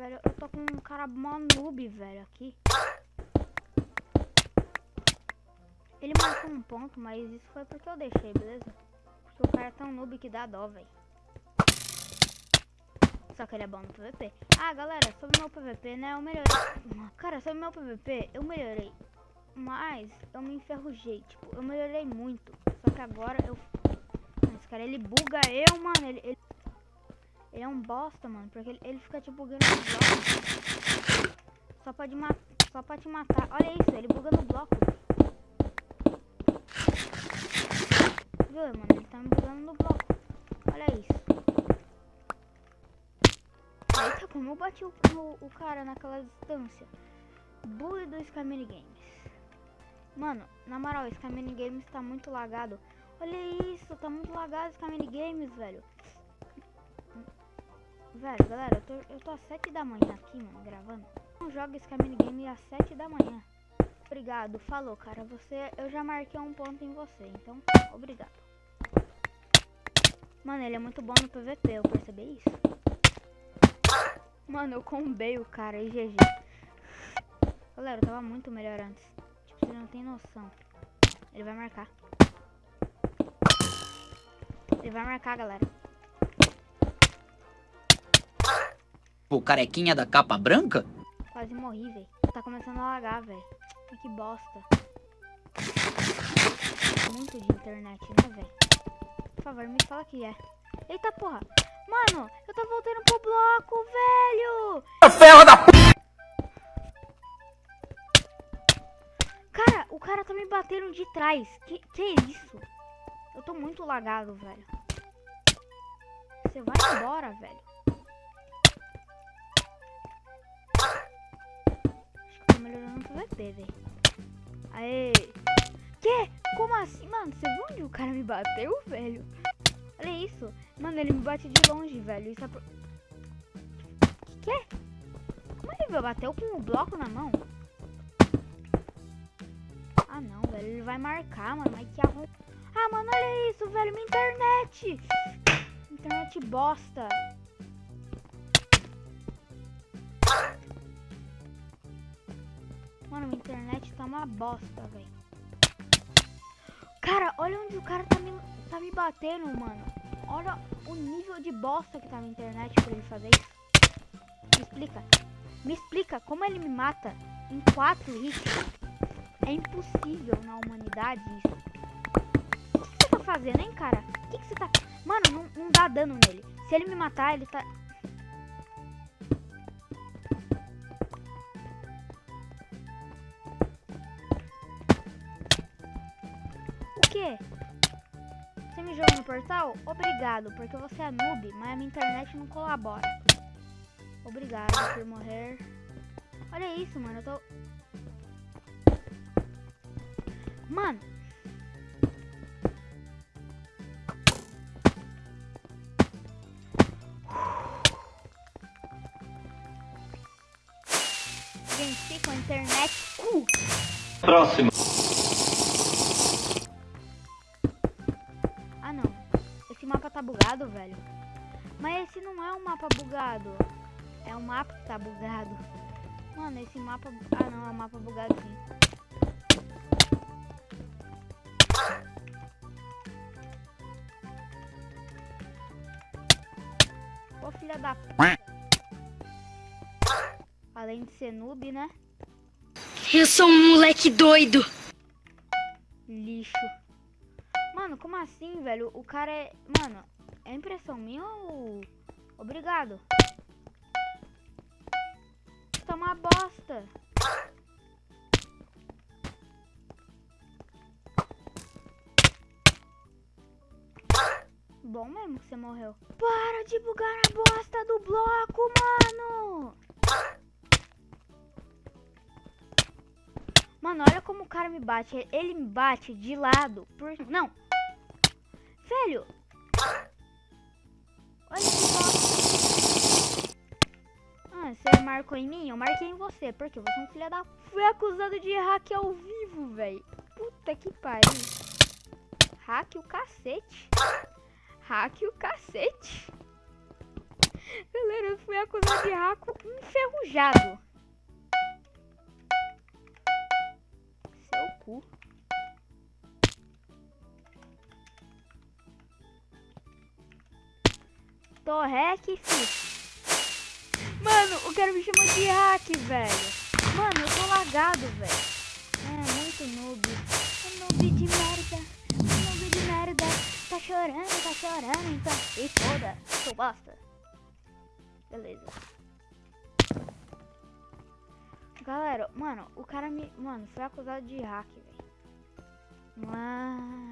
velho, eu tô com um cara mó noob, velho, aqui. Ele marcou um ponto, mas isso foi porque eu deixei, beleza? Porque o cara é tão noob que dá dó, velho. Só que ele é bom no PVP. Ah, galera, sobre meu PVP, né, eu melhorei. Cara, sobre meu PVP, eu melhorei. Mas eu me enferrujei, tipo, eu melhorei muito. Só que agora eu... Esse cara, ele buga eu, mano, ele... ele... Ele é um bosta, mano, porque ele, ele fica te bugando no bloco. Só pode matar, só pode te matar. Olha isso, ele buga no bloco. Viu, mano? Ele tá me bugando no bloco. Olha isso. Eita, como eu bati o, o, o cara naquela distância. Bully do Scamini Games. Mano, na moral, Scamini Games tá muito lagado. Olha isso, tá muito lagado Scamini Games, velho. Velho, galera, eu tô, eu tô às 7 da manhã aqui, mano, gravando. Não joga esse Camino Game às 7 da manhã. Obrigado, falou, cara. Você, eu já marquei um ponto em você, então, obrigado. Mano, ele é muito bom no PVP, eu percebi isso. Mano, eu combei o cara e GG. Galera, eu tava muito melhor antes. Tipo, você não tem noção. Ele vai marcar. Ele vai marcar, galera. O carequinha da capa branca? Quase morri, velho. Tá começando a lagar, velho. Que bosta. Muito de internet, né, velho? Por favor, me fala que é. Eita porra. Mano, eu tô voltando pro bloco, velho. Ferro da p... Cara, o cara tá me batendo de trás. Que, que é isso? Eu tô muito lagado, velho. Você vai embora, velho. Melhorando o PVP, velho. Aê! Que? Como assim? Mano, você viu onde o cara me bateu, velho? Olha isso. Mano, ele me bate de longe, velho. Isso é pro... Que é? Como ele me bateu com o bloco na mão? Ah, não, velho. Ele vai marcar, mano. Mas que arrom... Ah, mano, olha isso, velho. Minha internet. Internet bosta. Mano, minha internet tá uma bosta, velho. Cara, olha onde o cara tá me, tá me batendo, mano. Olha o nível de bosta que tá minha internet pra ele fazer isso. Me explica. Me explica como ele me mata em 4 hits. É impossível na humanidade isso. O que, você tá fazendo, hein, cara? O que, que você tá... Mano, não, não dá dano nele. Se ele me matar, ele tá... quê? Você me jogou no portal? Obrigado, porque você é noob, mas a minha internet não colabora. Obrigado por morrer. Olha isso, mano, eu tô... Mano! Venci com a internet. Uh! Próximo. Bugado, velho. Mas esse não é um mapa bugado. É um mapa que tá bugado. Mano, esse mapa... Ah, não, é um mapa bugado sim. Ô, filha da p... Além de ser noob, né? Eu sou um moleque doido. Lixo. Mano, como assim, velho? O cara é... Mano, é impressão minha ou... Obrigado. Tá uma bosta. Bom mesmo que você morreu. Para de bugar a bosta do bloco, mano! Mano, olha como o cara me bate. Ele me bate de lado. Por... Não, Velho! Olha que bosta. Ah, você marcou em mim? Eu marquei em você. Porque você é um filho da... Fui acusado de hack ao vivo, velho. Puta que pariu. Hack o cacete. Hack o cacete. Galera, eu fui acusado de hack. enferrujado. Seu cu. Torrec, fi. Mano, o cara me chamou de hack, velho. Mano, eu tô lagado, velho. É, muito noob. É noob de merda. É noob de merda. Tá chorando, tá chorando, então. E foda, sou bosta. Beleza. Galera, mano, o cara me. Mano, foi acusado de hack, velho. Mano.